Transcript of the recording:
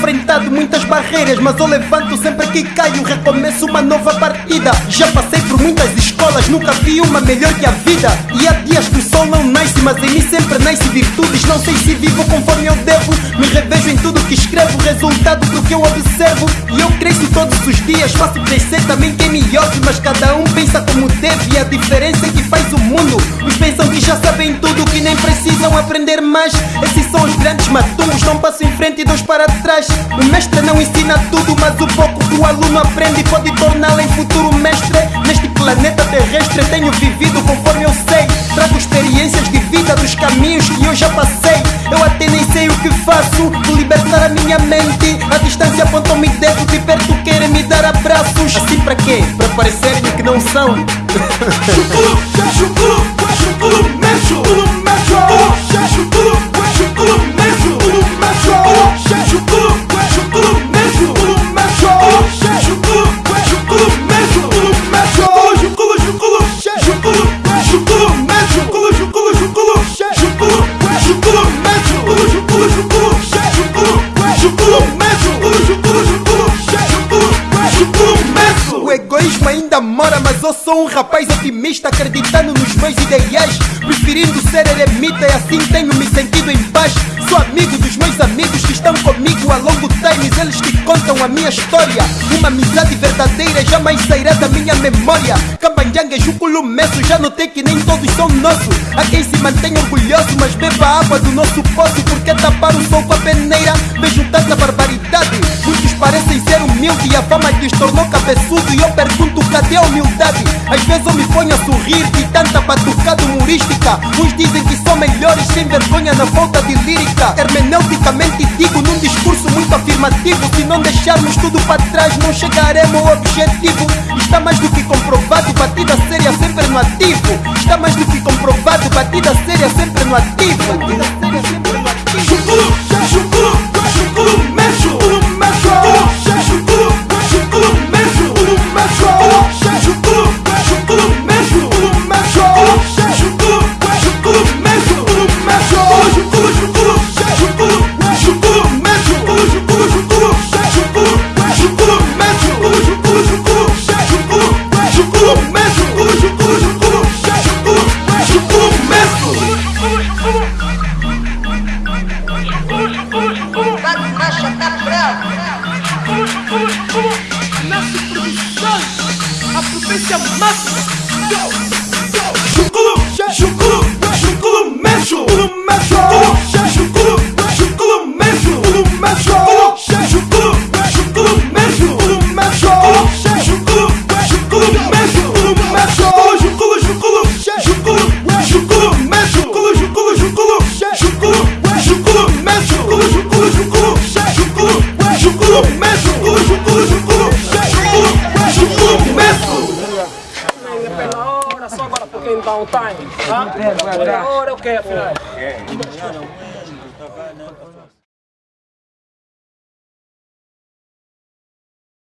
enfrentado muitas barreiras, mas eu levanto sempre que caio, recomeço uma nova partida. Já passei por muitas escolas, nunca vi uma melhor que a vida. E há dias que o sol não nasce, mas em mim sempre nasce virtudes. Não sei se vivo conforme eu devo, me revejo em tudo que escrevo, resultado do que eu observo. E eu cresço todos os dias, faço crescer também quem me ouve, mas cada um pensa como deve. E a diferença é que faz o mundo. Os pensam que já sabem tudo, que nem precisam aprender mais. Esses são os grandes maturos, não passo em frente e dois para trás. O mestre não ensina tudo, mas o pouco que o aluno aprende pode torná-lo em futuro mestre. Neste planeta terrestre tenho vivido conforme eu sei. Trago experiências de vida dos caminhos que eu já passei. Eu até nem sei o que faço, vou libertar a minha mente. A distância apontam-me dedo, de perto querem me dar abraços. Assim para quê? Para parecerem que não são. Chuculu, chuculu, chuculu, mexo, sou um rapaz otimista, acreditando nos meus ideais, preferindo ser eremita e assim tenho me sentido em paz. Sou amigo dos meus amigos que estão comigo a longo times, eles que contam a minha história. Uma amizade verdadeira jamais sairá da minha memória. Cambanjanga e Juculo Messo, já notei que nem todos são nossos. Há quem se mantém orgulhoso, mas beba água do nosso poço, porque tapar o sol com a ser humildes e a fama lhes tornou cabeçudo. E eu pergunto, cadê a humildade? Às vezes eu me ponho a sorrir de tanta batucada humorística. Uns dizem que são melhores sem vergonha na falta de lírica. Hermeneuticamente digo num discurso muito afirmativo. Se não deixarmos tudo para trás, não chegaremos ao objetivo. Está mais do que comprovado, batida séria sempre no ativo. Está mais do que comprovado, batida séria sempre no ativo. Mexo, It's your muscles. Go. Agora dá um time. Tá? Pela hora, o que, afinal?